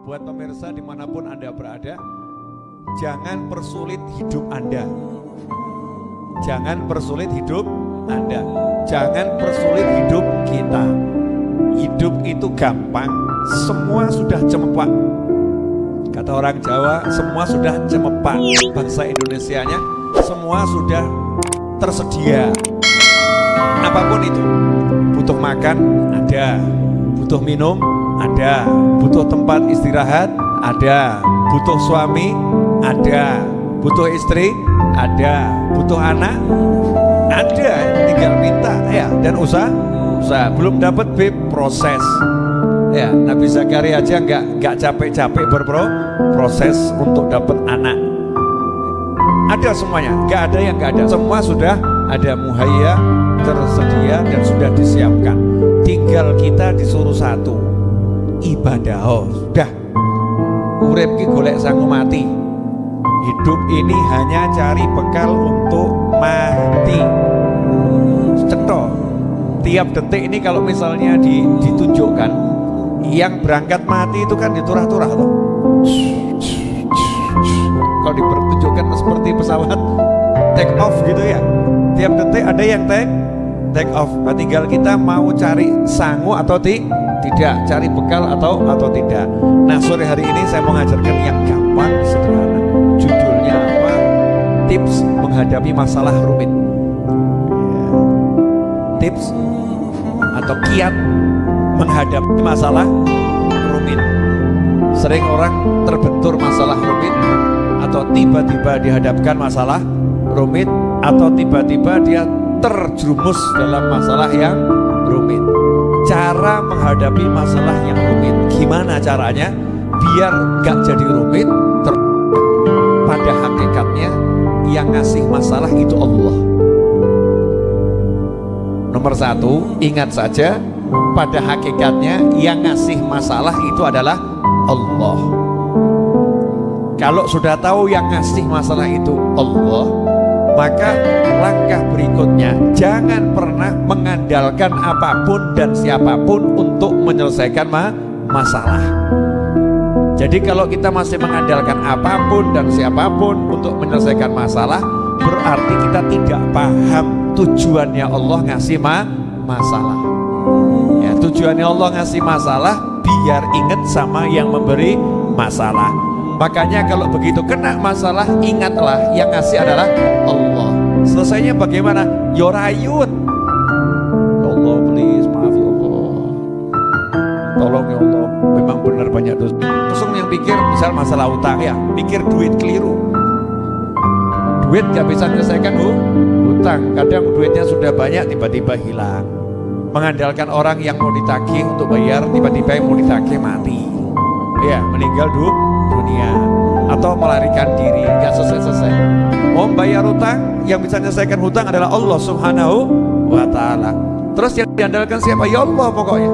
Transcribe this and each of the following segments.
buat pemirsa di mana pun Anda berada, jangan persulit hidup Anda. Jangan persulit hidup Anda. Jangan persulit hidup kita. Hidup itu gampang, semua sudah cemepak. Kata orang Jawa, semua sudah cemepak. Bangsa Indonesianya, semua sudah tersedia. Apa pun itu, butuh makan ada, butuh minum ada, butuh tempat istirahat? Ada, butuh suami? Ada, butuh istri? Ada, butuh anak? Ada, tinggal minta. Ya dan usaha, usaha. Belum dapat bib. Proses. Ya Nabi Zakaria aja nggak nggak capek-capek berpro proses untuk dapat anak. Ada semuanya. Nggak ada yang nggak ada. Semua sudah ada muhayya tersedia dan sudah disiapkan. Tinggal kita disuruh satu ibadah oh sudah. Urip ki golek sangu mati. Hidup ini hanya cari bekal untuk mati. Cetok tiap detik ini kalau misalnya di, ditunjukkan yang berangkat mati itu kan diturah-turah loh kalau dipertunjukkan seperti pesawat take off gitu ya. Tiap detik ada yang take take off. Nah, tinggal kita mau cari sangu atau ti, tidak cari bekal atau atau tidak. Nah sore hari ini saya mau ngajarkan yang gampang sederhana. Judulnya apa? Tips menghadapi masalah rumit. Ya. tips atau kiat menghadapi masalah rumit. Sering orang terbentur masalah rumit atau tiba-tiba dihadapkan masalah rumit atau tiba-tiba dia terjerumus dalam masalah yang rumit cara menghadapi masalah yang rumit. Gimana caranya? Biar gak jadi rumit pada hakikatnya yang ngasih masalah itu Allah. Nomor satu ingat saja pada hakikatnya yang ngasih masalah itu adalah Allah. Kalau sudah tahu yang ngasih masalah itu Allah maka langkah berikutnya. Jangan pernah mengandalkan apa pun dan siapa pun untuk menyelesaikan ma masalah. Jadi kalau kita masih mengandalkan apa pun dan siapa pun untuk menyelesaikan masalah berarti kita tidak paham tujuannya Allah ngasih ma masalah. Ya tujuannya Allah ngasih masalah biar ingat sama yang memberi masalah. Makanya kalau begitu kena masalah ingatlah yang ngasih adalah Allah selesainya bagaimana? Yorayun ya Allah please maaf ya Allah. Tolong ya Allah. Memang benar banyak dosa. Langsung yang pikir misal masalah utang ya. Pikir duit keliru. Duit gak bisa menyelesaikan uh, hutang. Kadang duitnya sudah banyak tiba-tiba hilang. Mengandalkan orang yang mau ditagih untuk bayar tiba-tiba yang mau ditagih mati. Ya meninggal du dunia atau melarikan diri. Nggak selesai-selesai. Mau bayar hutang yang bisa menyelesaikan hutang adalah Allah subhanahu wa ta'ala. Terus yang diandalkan siapa? Ya Allah pokoknya.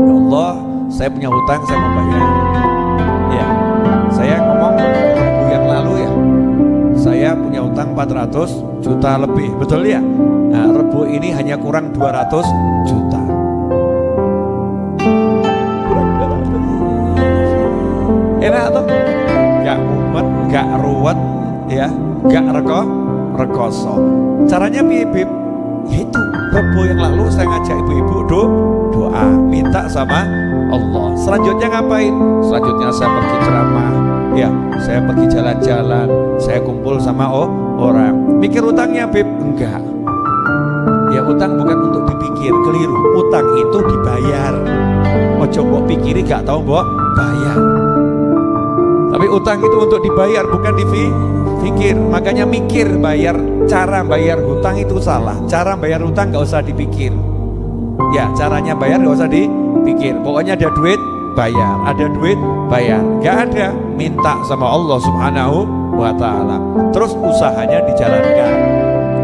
Ya Allah saya punya hutang saya mau bayar. Ya saya ngomong minggu yang lalu ya saya punya utang 400 juta lebih. Betul ya? Nah, rebu ini hanya kurang 200 juta. Kurang 200 enak tuh gak mumet gak ruwet ya gak reko rekoso. Caranya bibip itu rebu yang lalu saya ngajak ibu-ibu do doa minta sama Allah. Selanjutnya ngapain? Selanjutnya saya pergi ceramah. Ya saya pergi jalan-jalan. Saya kumpul sama oh, orang. Mikir utangnya bib? Enggak. Ya utang bukan untuk dipikir keliru. Utang itu dibayar. Mau coba pikiri gak tahu mbok bayar tapi utang itu untuk dibayar bukan dipikir makanya mikir bayar cara bayar hutang itu salah. Cara bayar hutang gak usah dipikir. Ya caranya bayar gak usah dipikir. Pokoknya ada duit bayar. Ada duit bayar. Gak ada. Minta sama Allah subhanahu wa ta'ala. Terus usahanya dijalankan.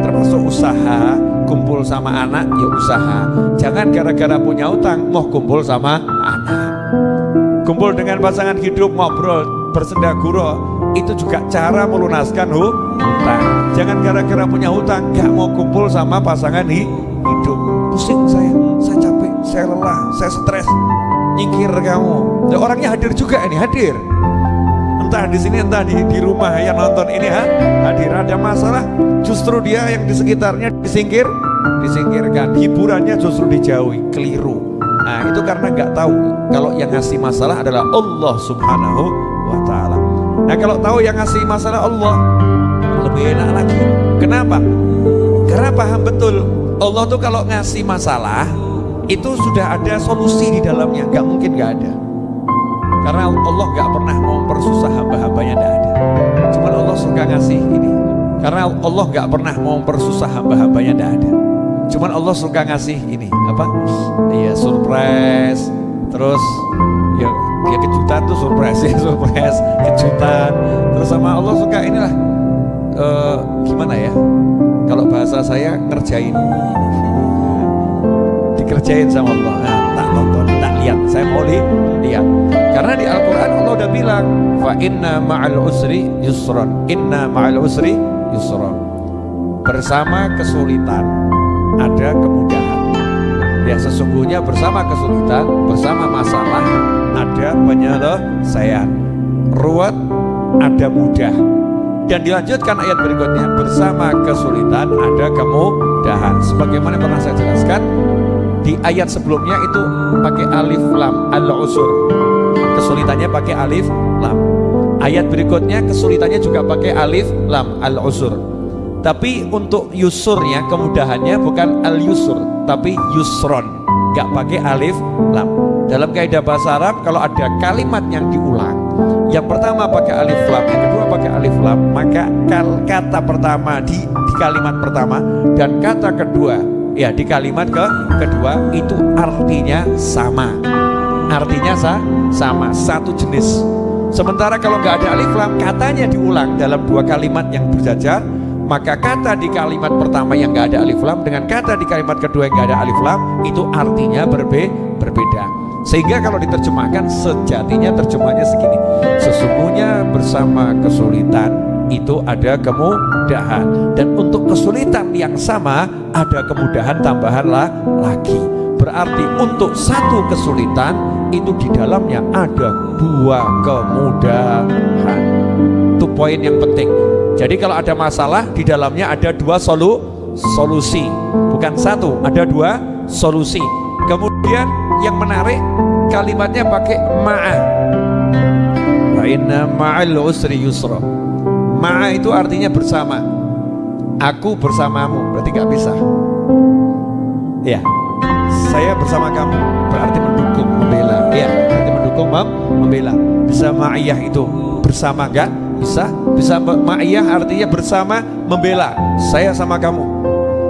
Termasuk usaha kumpul sama anak ya usaha. Jangan gara-gara punya utang mau kumpul sama anak. Kumpul dengan pasangan hidup ngobrol bersendaguro itu juga cara melunaskan hutang jangan gara-gara punya hutang gak mau kumpul sama pasangan hidup. Pusing saya saya capek saya lelah saya stres. Nyingkir kamu. Ya, orangnya hadir juga ini hadir. Entah di sini entah di, di rumah yang nonton ini ha, hadir ada masalah. Justru dia yang di sekitarnya disingkir disingkirkan. Hiburannya justru dijauhi keliru. Nah itu karena nggak tahu. Kalau yang ngasih masalah adalah Allah subhanahu wa ta'ala. Nah kalau tahu yang ngasih masalah Allah lebih enak lagi. Kenapa? karena paham betul Allah tuh kalau ngasih masalah itu sudah ada solusi di dalamnya. Nggak mungkin nggak ada. Karena Allah nggak pernah mempersusah hamba-hambanya tidak ada. Cuman Allah suka ngasih ini. Karena Allah nggak pernah mempersusah hamba-hambanya tidak ada. Cuman Allah suka ngasih ini. Apa? Iya surprise. Terus ya, kejutan tuh surprise ya surprise. Kejutan. Terus sama Allah suka inilah uh, gimana ya? Kalau bahasa saya ngerjain. Dikerjain sama Allah. Nah, tak nonton tak lihat. Saya mau lihat. Karena di Al-Quran Allah udah bilang fa inna ma'al usri yusron. Inna ma'al usri yusron. Bersama kesulitan ada kemudahan. Ya sesungguhnya bersama kesulitan bersama masalah ada penyelesaian ruwet ada mudah. Dan dilanjutkan ayat berikutnya bersama kesulitan ada kemudahan. Sebagaimana pernah saya jelaskan di ayat sebelumnya itu pakai alif lam al-usur. Kesulitannya pakai alif lam. Ayat berikutnya kesulitannya juga pakai alif lam al-usur. Tapi untuk yusurnya kemudahannya bukan al-yusur tapi yusron. Gak pakai alif lam dalam kaidah bahasa Arab kalau ada kalimat yang diulang yang pertama pakai alif lam yang kedua pakai alif lam maka kata pertama di, di kalimat pertama dan kata kedua ya di kalimat ke kedua itu artinya sama. Artinya sa sama satu jenis. Sementara kalau nggak ada alif lam katanya diulang dalam dua kalimat yang berjajar maka kata di kalimat pertama yang nggak ada alif lam dengan kata di kalimat kedua yang nggak ada alif lam itu artinya berbe berbeda sehingga kalau diterjemahkan sejatinya terjemahnya segini. Sesungguhnya bersama kesulitan itu ada kemudahan. Dan untuk kesulitan yang sama ada kemudahan tambahan lah lagi. Berarti untuk satu kesulitan itu di dalamnya ada dua kemudahan. Itu poin yang penting. Jadi kalau ada masalah di dalamnya ada dua solu solusi. Bukan satu ada dua solusi kemudian yang menarik kalimatnya pakai ma'a inna ma'al usri yusra Ma'a itu artinya bersama. Aku bersamamu, berarti gak bisa. Ya, saya bersama kamu berarti mendukung, membela. Ya, berarti mendukung, mem membela. Bisa ma'iyah itu bersama gak? Bisa. Bisa ma'iyah artinya bersama membela. Saya sama kamu.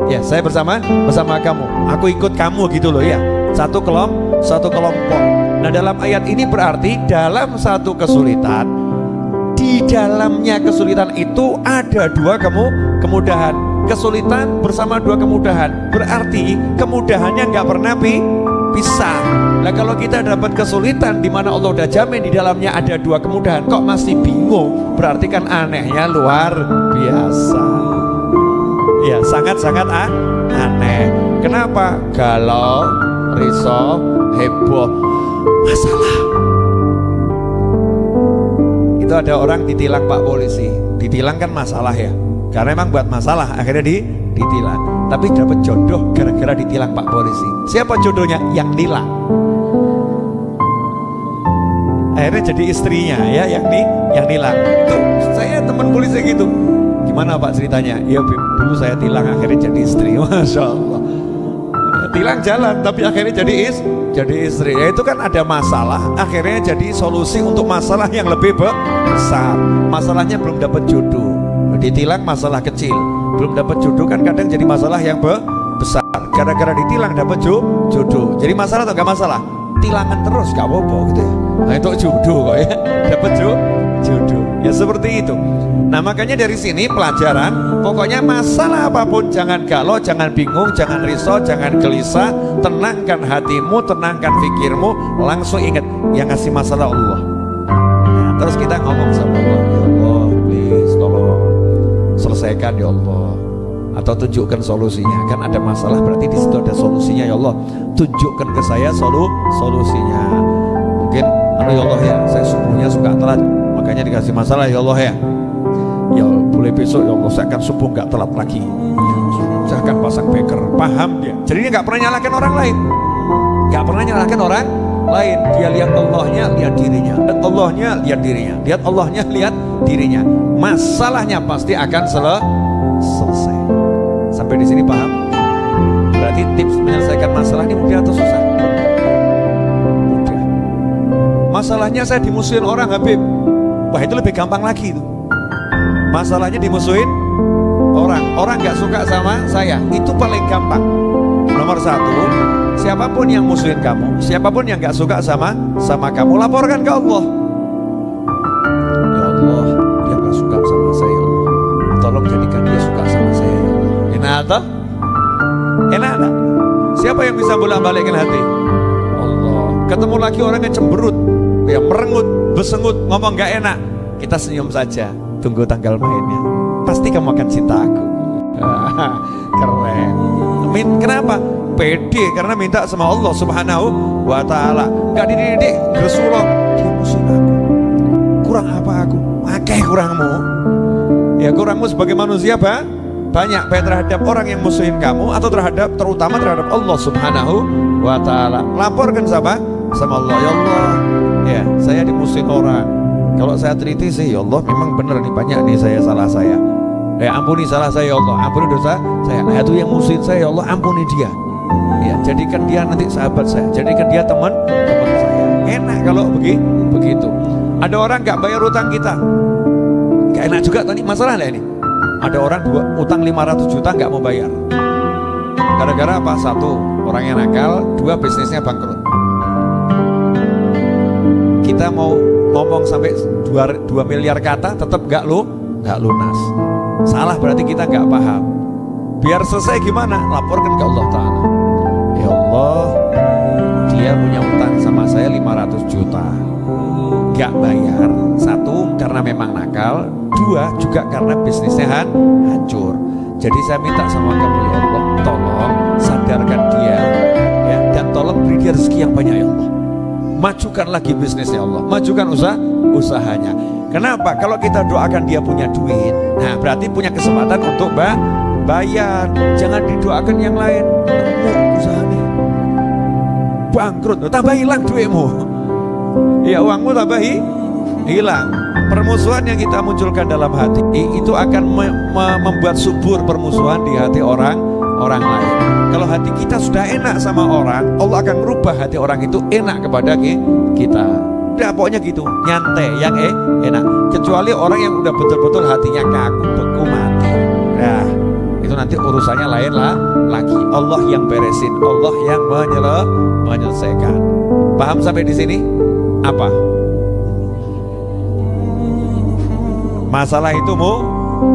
Ya, saya bersama bersama kamu. Aku ikut kamu gitu loh ya. Satu kelompok, satu kelompok. Nah, dalam ayat ini berarti dalam satu kesulitan di dalamnya kesulitan itu ada dua kemu kemudahan kesulitan bersama dua kemudahan berarti kemudahannya nggak pernah pi pisah nah kalau kita dapat kesulitan di mana Allah udah jamin di dalamnya ada dua kemudahan kok masih bingung berarti kan anehnya luar biasa ya sangat-sangat ah, aneh. Kenapa? Galau risau heboh. Masalah. Itu ada orang ditilang pak polisi. Ditilang kan masalah ya. Karena emang buat masalah akhirnya di ditilang. Tapi dapat jodoh gara-gara ditilang pak polisi. Siapa jodohnya? Yang nilang akhirnya jadi istrinya ya yang di yang nilang itu saya teman polisi gitu gimana pak ceritanya? Ya dulu saya tilang akhirnya jadi istri. Masya Allah. Tilang jalan tapi akhirnya jadi is jadi istri. Ya itu kan ada masalah. Akhirnya jadi solusi untuk masalah yang lebih besar. Masalahnya belum dapat jodoh. Ditilang masalah kecil. Belum dapat jodoh kan kadang jadi masalah yang besar. Gara-gara ditilang dapat jodoh. Jadi masalah atau gak masalah? Tilangan terus gak apa-apa gitu ya. Nah itu jodoh kok ya. Dapat jodoh. Ya seperti itu Nah makanya dari sini pelajaran Pokoknya masalah apa pun jangan galau, jangan bingung, jangan risau, jangan gelisah. Tenangkan hatimu, tenangkan pikirmu Langsung ingat yang ngasih masalah Allah. Nah, Terus kita ngomong sama Allah Ya Allah please tolong Selesaikan ya Allah. Atau tunjukkan solusinya. Kan ada masalah berarti di situ ada solusinya ya Allah. Tunjukkan ke saya solu solusinya. Anu ya Allah ya saya subuhnya suka telat makanya dikasih masalah ya Allah ya ya boleh besok ya Allah saya akan subuh nggak telat lagi. Saya akan pasang beker. Paham dia. Jadi dia nggak pernah nyalahkan orang lain. Nggak pernah nyalahkan orang lain. Dia lihat Allahnya lihat dirinya. Dan Allahnya lihat dirinya. Lihat Allahnya lihat dirinya. Masalahnya pasti akan sel selesai. Sampai di sini paham? Berarti tips menyelesaikan masalah ini mudah atau susah? Masalahnya saya dimusuhin orang Habib. Wah itu lebih gampang lagi itu masalahnya dimusuhin orang. Orang nggak suka sama saya. Itu paling gampang. Nomor satu siapa pun yang musuhin kamu siapa pun yang nggak suka sama sama kamu laporkan ke Allah. Ya Allah dia nggak suka sama saya ya Allah. Tolong jadikan dia suka sama saya ya enak atau enak tak? siapa yang bisa bolak balikin hati? Allah. Ketemu lagi orang yang cemberut yang merengut besengut ngomong nggak enak. Kita senyum saja tunggu tanggal mainnya. Pasti kamu akan cinta aku. Keren. Min, kenapa? Pede karena minta sama Allah subhanahu wa ta'ala. Gak dididik Rasulullah. Aku. Kurang apa aku? Akeh kurangmu. Ya kurangmu sebagai manusia apa banyak baik terhadap orang yang musuhin kamu atau terhadap terutama terhadap Allah subhanahu wa ta'ala. Laporkan sama sama Allah. Ya Allah. Ya saya dimusuhin orang kalau saya teliti sih ya Allah memang benar nih banyak nih saya salah saya Ya ampuni salah saya ya Allah, ampuni dosa saya. Nah itu yang musuhin saya ya Allah, ampuni dia. Ya, jadikan dia nanti sahabat saya, jadikan dia teman teman saya. Enak kalau begitu, begitu. Ada orang nggak bayar utang kita, nggak enak juga tadi masalah ini. Ada orang dua utang 500 juta nggak mau bayar. Gara-gara apa? Satu, orangnya nakal, dua bisnisnya bangkrut. Kita mau ngomong sampai 2, 2 miliar kata tetap nggak lu nggak lunas. Salah berarti kita nggak paham. Biar selesai gimana? Laporkan ke Allah Ta'ala. Ya Allah, dia punya utang sama saya 500 juta. Gak bayar. Satu, karena memang nakal. Dua, juga karena bisnisnya hancur. Jadi saya minta sama kamu ya Allah, tolong sadarkan dia ya dan tolong beri dia rezeki yang banyak ya Allah. Majukan lagi bisnisnya Allah, majukan usaha usahanya. Kenapa? Kalau kita doakan dia punya duit, nah berarti punya kesempatan untuk mbak bayar. Jangan didoakan yang lain. Usahanya. Bangkrut, tambah hilang duitmu. Ya uangmu tambah hilang. Permusuhan yang kita munculkan dalam hati itu akan me me membuat subur permusuhan di hati orang orang lain. Kalau hati kita sudah enak sama orang, Allah akan merubah hati orang itu enak kepada kita. Udah pokoknya gitu nyantai yang eh enak. Kecuali orang yang udah betul-betul hatinya kaku beku mati. Nah itu nanti urusannya lain lah lagi. Allah yang beresin Allah yang menyele, menyelesaikan. Paham sampai di sini? Apa? Masalah itu mu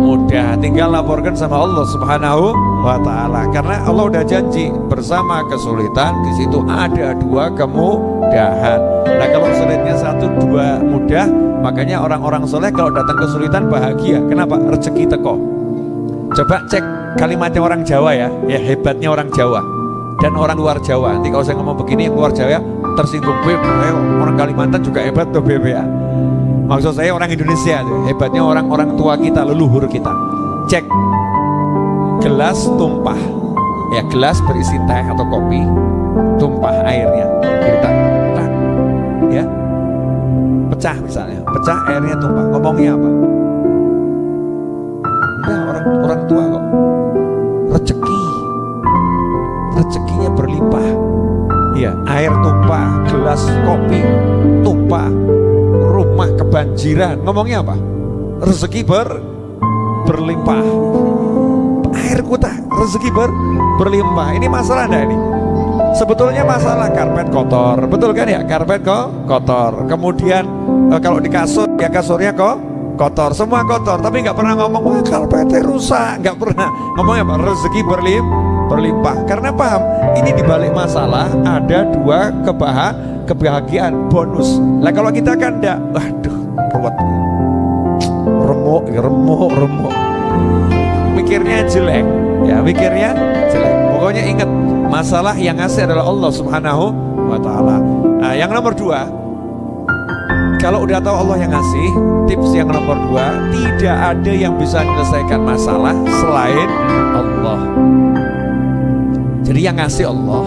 mudah. Tinggal laporkan sama Allah Subhanahu wa taala karena Allah udah janji bersama kesulitan di situ ada dua kemudahan. Nah, kalau sulitnya satu dua mudah, makanya orang-orang soleh kalau datang kesulitan bahagia. Kenapa? Rezeki teko. Coba cek kalimatnya orang Jawa ya, ya hebatnya orang Jawa dan orang luar Jawa. Nanti kalau saya ngomong begini luar Jawa tersinggung, Beb, orang Kalimantan juga hebat tuh Beb ya. Maksud saya orang Indonesia, hebatnya orang-orang tua kita, leluhur kita. Cek gelas tumpah, ya gelas berisi teh atau kopi, tumpah airnya, kita, tak, ya, pecah misalnya, pecah airnya tumpah. Ngomongnya apa? Udah orang orang tua kok, rezeki, rezekinya berlimpah. Ya, air tumpah, gelas kopi tumpah, rumah kebanjiran. Ngomongnya apa? Rezeki ber berlimpah air kutah rezeki ber berlimpah. Ini masalah enggak ini? Sebetulnya masalah karpet kotor. Betul kan ya? Karpet kok kotor. Kemudian e, kalau di kasur ya kasurnya kok kotor. Semua kotor tapi nggak pernah ngomong wah karpetnya rusak. Nggak pernah. Ngomongnya apa? Rezeki berlim berlimpah. Karena paham ini dibalik masalah ada dua kebahagiaan kebahagiaan. Bonus. Lah kalau kita kan enggak waduh remuk remuk remuk mikirnya jelek. Ya mikirnya jelek. Pokoknya ingat masalah yang ngasih adalah Allah subhanahu wa ta'ala. Nah yang nomor dua kalau udah tahu Allah yang ngasih tips yang nomor dua tidak ada yang bisa menyelesaikan masalah selain Allah. Jadi yang ngasih Allah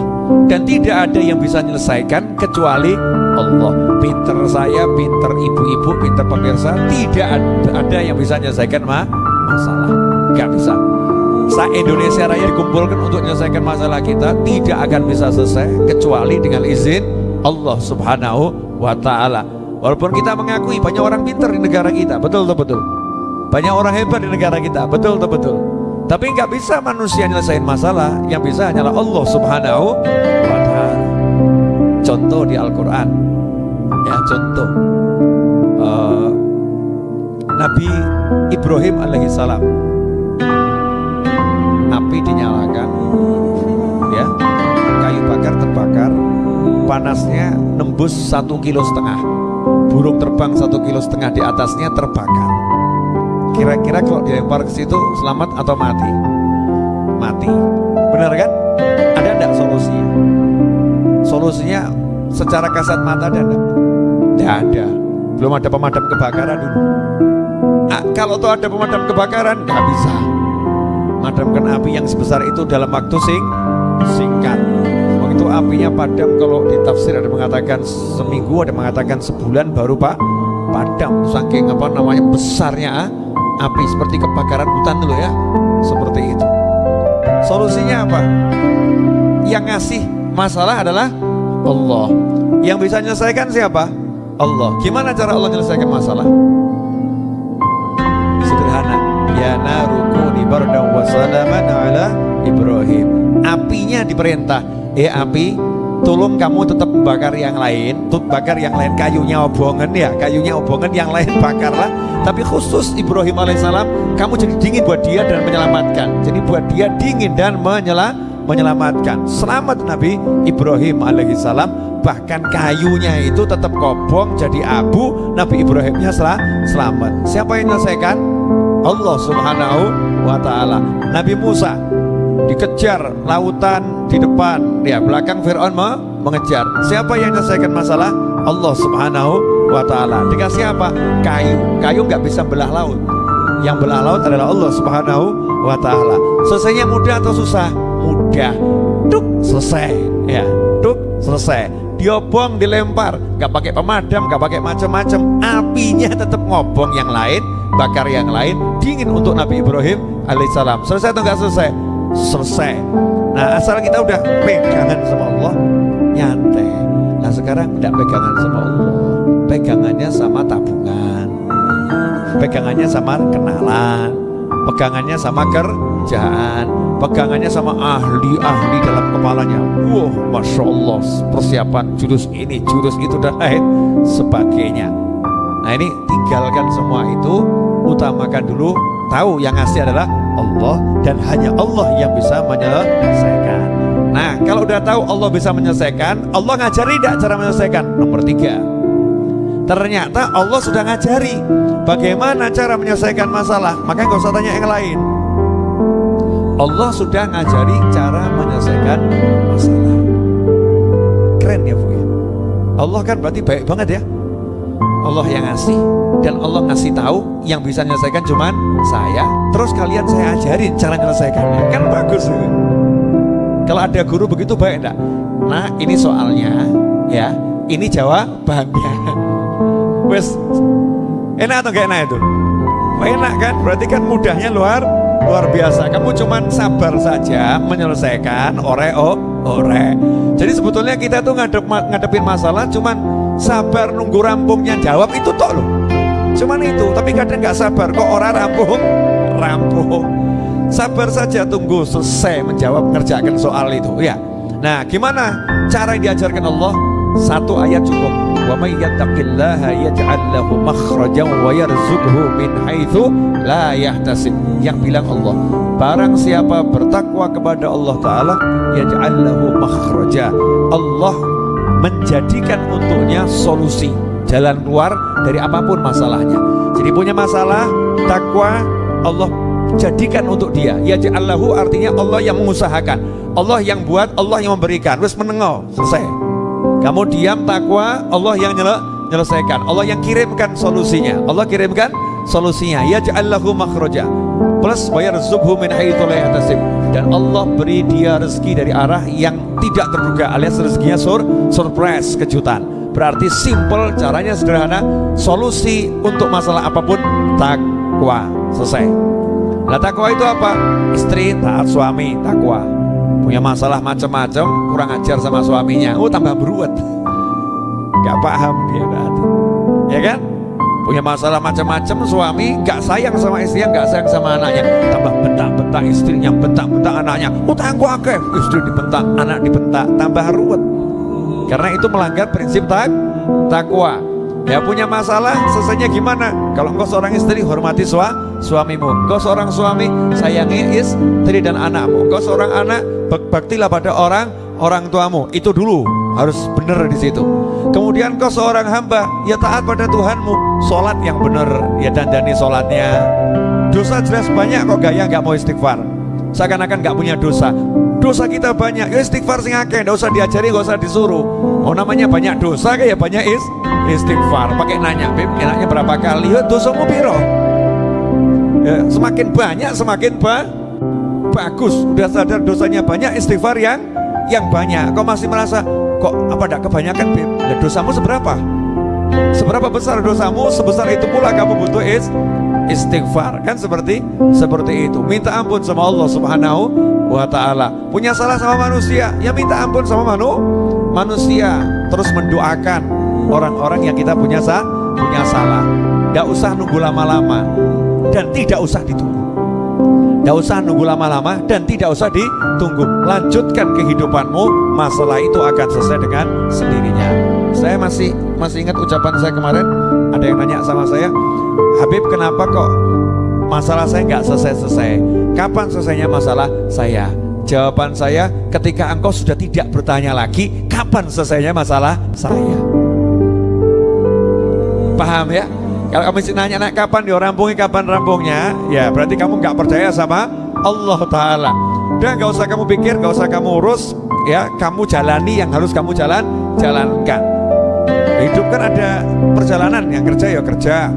dan tidak ada yang bisa menyelesaikan kecuali Allah. Pinter saya pinter ibu-ibu pinter pemirsa tidak ada yang bisa menyelesaikan ma masalah nggak bisa Sa Indonesia Raya dikumpulkan untuk menyelesaikan masalah kita tidak akan bisa selesai kecuali dengan izin Allah Subhanahu wa taala. Walaupun kita mengakui banyak orang pintar di negara kita, betul betul betul. Banyak orang hebat di negara kita, betul betul betul. Tapi nggak bisa manusia nyelesain masalah, yang bisa hanyalah Allah Subhanahu wa taala. Contoh di Al-Qur'an. Ya, contoh. Uh, Nabi Ibrahim alaihissalam api dinyalakan ya. Kayu bakar terbakar panasnya nembus satu kilo setengah. Burung terbang satu kilo setengah di atasnya terbakar. Kira-kira kalau dilempar ke situ selamat atau mati? Mati. Benar kan? Ada enggak solusinya? Solusinya secara kasat mata enggak tidak ada. Belum ada pemadam kebakaran dulu. Nah, kalau tuh ada pemadam kebakaran nggak bisa madamkan api yang sebesar itu dalam waktu sing singkat. Begitu apinya padam kalau di tafsir ada mengatakan seminggu ada mengatakan sebulan baru pak padam. Saking apa namanya besarnya ah, api seperti kebakaran hutan dulu ya. Seperti itu. Solusinya apa? Yang ngasih masalah adalah Allah. Yang bisa menyelesaikan siapa? Allah. Gimana cara Allah menyelesaikan masalah? Sederhana. Ya narukuni bardan wa salaman ala Ibrahim. Apinya diperintah. Eh api tolong kamu tetap membakar yang lain. Tut bakar yang lain. Kayunya obongan ya. Kayunya obongan yang lain bakarlah. Tapi khusus Ibrahim alaihissalam kamu jadi dingin buat dia dan menyelamatkan. Jadi buat dia dingin dan menyela menyelamatkan. Selamat Nabi Ibrahim alaihissalam. Bahkan kayunya itu tetap kobong jadi abu. Nabi Ibrahimnya sel selamat. Siapa yang menyelesaikan? Allah subhanahu wa ta'ala. Nabi Musa dikejar lautan di depan. Ya belakang Fir'aun mengejar. Siapa yang menyelesaikan masalah? Allah subhanahu wa ta'ala. Dikasih apa? kayu. Kayu nggak bisa belah laut. Yang belah laut adalah Allah subhanahu wa ta'ala. Selesainya mudah atau susah? mudah. Tuk selesai. Ya tuk selesai. Diobong dilempar. Nggak pakai pemadam nggak pakai macam-macam. Apinya tetap ngobong yang lain bakar yang lain. Dingin untuk Nabi Ibrahim alaihissalam. Selesai atau nggak selesai? Selesai. Nah asal kita udah pegangan sama Allah nyantai. Nah sekarang tidak pegangan sama Allah. Pegangannya sama tabungan. Pegangannya sama kenalan. Pegangannya sama kerjaan. Pegangannya sama ahli-ahli dalam kepalanya. Wah Masya Allah persiapan jurus ini jurus itu dan lain sebagainya. Nah ini tinggalkan semua itu utamakan dulu tahu yang ngasih adalah Allah dan hanya Allah yang bisa menyelesaikan. Nah kalau udah tahu Allah bisa menyelesaikan Allah ngajari tidak cara menyelesaikan? Nomor tiga. Ternyata Allah sudah ngajari bagaimana cara menyelesaikan masalah. Maka nggak usah tanya yang lain. Allah sudah ngajari cara menyelesaikan masalah. Keren ya Bu ya? Allah kan berarti baik banget ya Allah yang ngasih. Dan Allah ngasih tahu yang bisa menyelesaikan cuman saya. Terus kalian saya ajarin cara menyelesaikannya. Kan bagus ya. kalau ada guru begitu baik enggak? Nah ini soalnya ya. Ini jawabannya. Wes enak atau gak enak itu? Enak kan? Berarti kan mudahnya luar luar biasa. Kamu cuman sabar saja menyelesaikan ore oh ore jadi sebetulnya kita tuh ngadep, ngadepin masalah cuman sabar nunggu rampungnya jawab itu tok loh cuman itu tapi kadang nggak sabar kok orang rampung? Rampung. Sabar saja tunggu selesai menjawab mengerjakan soal itu ya. Nah gimana cara yang diajarkan Allah? Satu ayat cukup. Wa may yattaqillaha yaj'al lahu makhrajan wa yarzuqhu min haitsu la yahtasib. Yang bilang Allah barang siapa bertakwa kepada Allah taala yaj'al lahu makhraja Allah menjadikan untuknya solusi jalan keluar dari apa pun masalahnya. Jadi punya masalah takwa Allah jadikan untuk dia. Ya Allahu artinya Allah yang mengusahakan. Allah yang buat Allah yang memberikan. Terus menengok selesai. Kamu diam takwa Allah yang nyele, menyelesaikan Allah yang kirimkan solusinya. Allah kirimkan solusinya. Ya ja'allahu makhraja. Plus wa yarzuqhu min yahtasib. Dan Allah beri dia rezeki dari arah yang tidak terduga alias rezekinya sur surprise kejutan. Berarti simple caranya sederhana solusi untuk masalah apa pun takwa selesai. Nah takwa itu apa? Istri taat suami takwa. Punya masalah macam-macam kurang ajar sama suaminya. Oh tambah beruat. Gak paham dia berarti ya kan? Punya masalah macam-macam suami gak sayang sama istrinya gak sayang sama anaknya. Tambah bentak-bentak istrinya bentak-bentak anaknya. Utangku akeh. Istri dibentak anak dibentak. Tambah ruwet. Karena itu melanggar prinsip tak takwa. Ya punya masalah selesainya gimana? Kalau engkau seorang istri hormati sua, suamimu. Engkau seorang suami sayangi istri dan anakmu. Engkau seorang anak baktilah pada orang orang tuamu. Itu dulu. Harus benar di situ. Kemudian kau seorang hamba ya taat pada Tuhanmu. Sholat yang benar. Ya dandani sholatnya dosa jelas banyak kok gaya nggak mau istighfar. Seakan-akan nggak punya dosa. Dosa kita banyak. Ya istighfar sing akeh nggak usah diajari nggak usah disuruh. Oh namanya banyak dosa kayak banyak is istighfar. Pakai nanya beb enaknya berapa kali? Ya dosamu piro? Ya, semakin banyak semakin ba bagus. Udah sadar dosanya banyak istighfar yang yang banyak. Kau masih merasa kok apa tidak kebanyakan Beb? Dan dosamu seberapa? Seberapa besar dosamu, sebesar itu pula kamu butuh is istighfar kan seperti seperti itu. Minta ampun sama Allah Subhanahu wa taala. Punya salah sama manusia, ya minta ampun sama manu, manusia. Terus mendoakan orang-orang yang kita punya sah, punya salah. Tidak usah nunggu lama-lama dan tidak usah ditunggu. Tidak usah nunggu lama-lama dan tidak usah ditunggu. Lanjutkan kehidupanmu, masalah itu akan selesai dengan sendirinya. Saya masih masih ingat ucapan saya kemarin. Ada yang nanya sama saya, Habib kenapa kok masalah saya nggak selesai-selesai? Kapan selesainya masalah saya? Jawaban saya, ketika engkau sudah tidak bertanya lagi, kapan selesainya masalah saya? Paham ya? Kalau kamu nanya nak kapan dia rampungi kapan rampungnya, ya berarti kamu nggak percaya sama Allah Taala. Dan nggak usah kamu pikir, nggak usah kamu urus, ya kamu jalani yang harus kamu jalan jalankan. Hidup kan ada perjalanan, yang kerja ya kerja,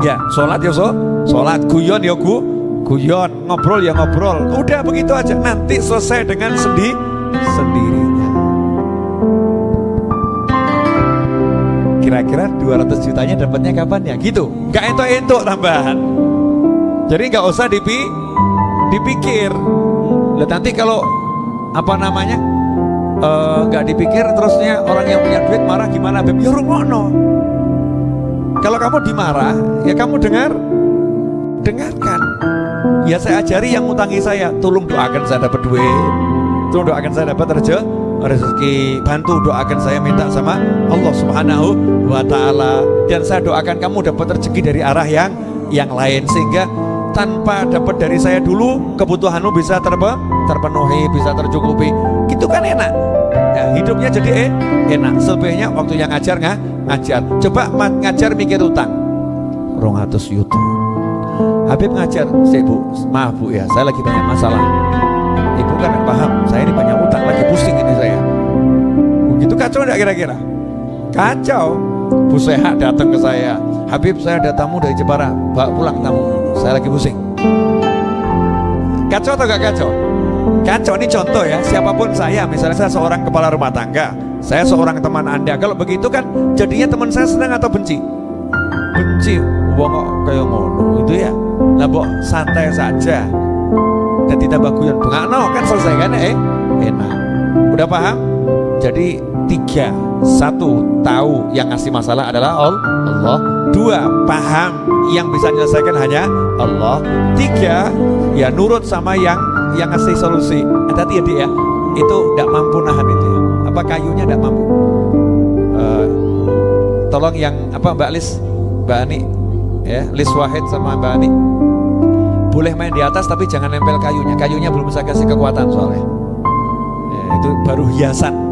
ya sholat ya so, sholat. Guyon ya gu, guyon, ngobrol ya ngobrol. Udah begitu aja, nanti selesai dengan sendi sendirinya. kira-kira 200 jutanya dapatnya kapan ya? Gitu. Nggak entok-entok tambahan. Jadi nggak usah dipi dipikir. Lihat nanti kalau apa namanya nggak uh, dipikir terusnya orang yang punya duit marah gimana beb? Ya kalau kamu dimarah ya kamu dengar. Dengarkan. Ya saya ajari yang ngutangi saya tolong doakan saya dapat duit. Tolong doakan saya dapat rezeki rezeki. Bantu doakan saya minta sama Allah subhanahu wa ta'ala. Dan saya doakan kamu dapat rezeki dari arah yang yang lain. Sehingga tanpa dapat dari saya dulu kebutuhanmu bisa terpe, terpenuhi bisa tercukupi. Gitu kan enak. Ya, hidupnya jadi eh, enak. Selebihnya waktu yang ngajar nggak ngajar coba ngajar mikir utang. Rongatus yuto Habib ngajar saya bu maaf bu ya saya lagi banyak masalah. Ibu kan paham saya ini banyak utang lagi pusing ini saya. Begitu kacau enggak kira-kira? Kacau. Bu Sehat datang ke saya Habib saya ada tamu dari Jepara bawa pulang tamu. Saya lagi pusing. Kacau atau gak kacau? Kacau ini contoh ya siapa pun saya misalnya saya seorang kepala rumah tangga saya seorang teman anda. Kalau begitu kan jadinya teman saya senang atau benci? Benci. Wong kayak ngono itu ya? Lah santai saja. Dan ditambah guyon. No kan selesai kan eh? Enak. Udah paham? Jadi tiga. Satu tahu yang ngasih masalah adalah Allah. Dua paham yang bisa menyelesaikan hanya Allah. Tiga ya nurut sama yang yang ngasih solusi. Hati ya dia ya. Itu tidak mampu nahan itu apa kayunya tidak mampu? Uh, tolong yang apa Mbak Lis? Mbak Ani ya Lis Wahid sama Mbak Ani. Boleh main di atas tapi jangan nempel kayunya. Kayunya belum bisa kasih kekuatan soalnya. Ya, itu baru hiasan.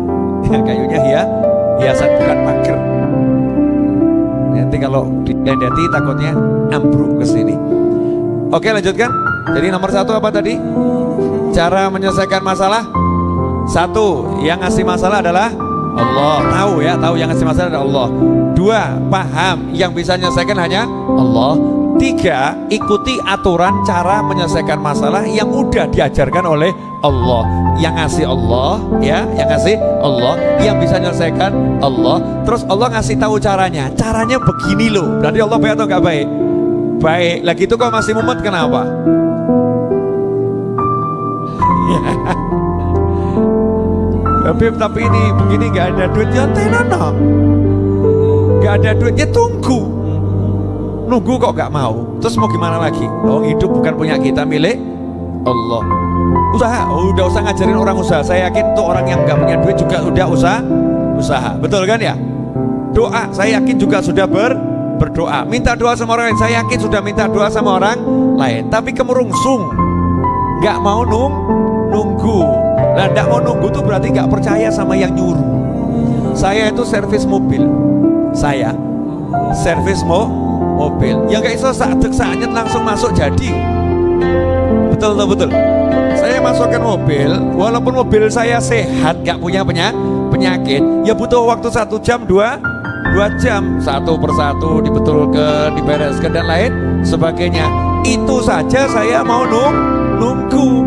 Ya, kayunya hia hiasan bukan pagar nanti kalau dilihat takutnya ambruk ke sini. Oke lanjutkan. Jadi nomor satu apa tadi? Cara menyelesaikan masalah satu yang ngasih masalah adalah Allah. Tahu ya tahu yang ngasih masalah adalah Allah. Dua paham yang bisa menyelesaikan hanya Allah. Tiga ikuti aturan cara menyelesaikan masalah yang udah diajarkan oleh Allah. Yang ngasih Allah ya yang ngasih Allah. Yang bisa menyelesaikan Allah. Terus Allah ngasih tahu caranya. Caranya begini loh. Berarti Allah baik atau nggak baik? Baik. Lagi itu kok masih mumet kenapa Habib tapi ini begini nggak ada duit ya tenono nggak ada duitnya tunggu. Nunggu kok nggak mau. Terus mau gimana lagi? Oh hidup bukan punya kita milik Allah. Usaha. Oh, udah usah ngajarin orang usaha. Saya yakin tuh orang yang nggak punya duit juga udah usaha usaha. Betul kan ya? Doa. Saya yakin juga sudah ber berdoa. Minta doa sama orang lain. Saya yakin sudah minta doa sama orang lain. Tapi kemurungsung. Nggak mau nung Nah, tidak mau nunggu tuh berarti nggak percaya sama yang nyuruh. Saya itu servis mobil. Saya servis mo mobil. Yang nggak iso saat saatnya langsung masuk jadi. Betul betul betul. Saya masukkan mobil, walaupun mobil saya sehat, nggak punya penyakit, ya butuh waktu satu jam dua dua jam satu persatu dibetulkan, dibereskan dan lain sebagainya. Itu saja saya mau nung nunggu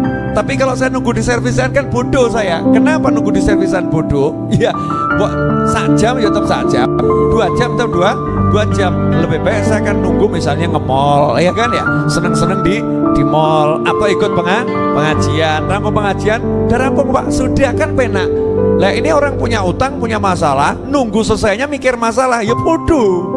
tapi kalau saya nunggu di servisan kan bodoh saya. Kenapa nunggu di servisan bodoh? Iya, buat sak jam ya tetap sak jam, dua jam tetap dua dua jam. Lebih baik saya kan nunggu misalnya nge mall, ya kan ya, seneng-seneng di di mall atau ikut penga, pengajian. Rampung pengajian, dan rampung pak, sudah kan penak. Lah ini orang punya utang, punya masalah, nunggu selesainya mikir masalah, ya bodoh.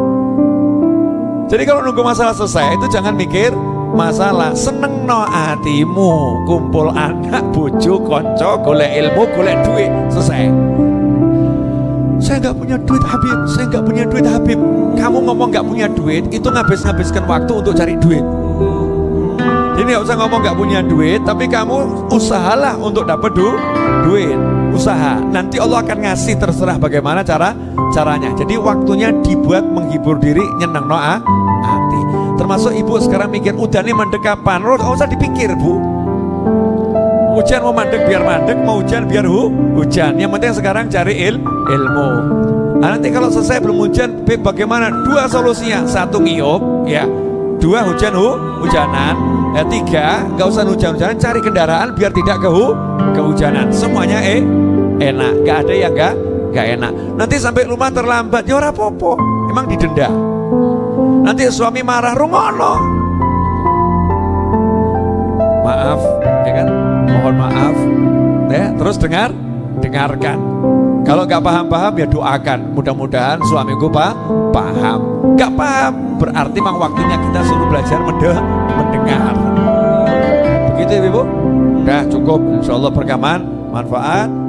Jadi kalau nunggu masalah selesai itu jangan mikir masalah seneng no hatimu. Kumpul anak bojo konco golek ilmu golek duit. Selesai. Saya nggak punya duit Habib. Saya nggak punya duit Habib. Kamu ngomong nggak punya duit itu ngabis-ngabiskan waktu untuk cari duit. Jadi nggak usah ngomong nggak punya duit tapi kamu usahalah untuk dapat du duit. Usaha. Nanti Allah akan ngasih terserah bagaimana cara caranya. Jadi waktunya dibuat menghibur diri nyenang noa hati termasuk ibu sekarang mikir udah nih mandek kapan? Lo gak usah dipikir bu. Hujan mau mandek biar mandek mau hujan biar hu hujan. Yang penting sekarang cari il ilmu. Nah, nanti kalau selesai belum hujan bagaimana? Dua solusinya. Satu ngiyup ya. Dua hujan hu hujanan. Ya tiga gak usah hujan-hujanan cari kendaraan biar tidak ke hu kehujanan. Semuanya eh enak. Gak ada yang gak gak enak. Nanti sampai rumah terlambat ya ora popo emang didenda Nanti suami marah rungono. Maaf, ya kan? Mohon maaf. Ya, terus dengar, dengarkan. Kalau nggak paham-paham ya doakan. Mudah-mudahan suamiku pak paham. Nggak paham berarti memang waktunya kita suruh belajar mendengar. Begitu ya ibu? Udah cukup. Insya Allah perkaman manfaat.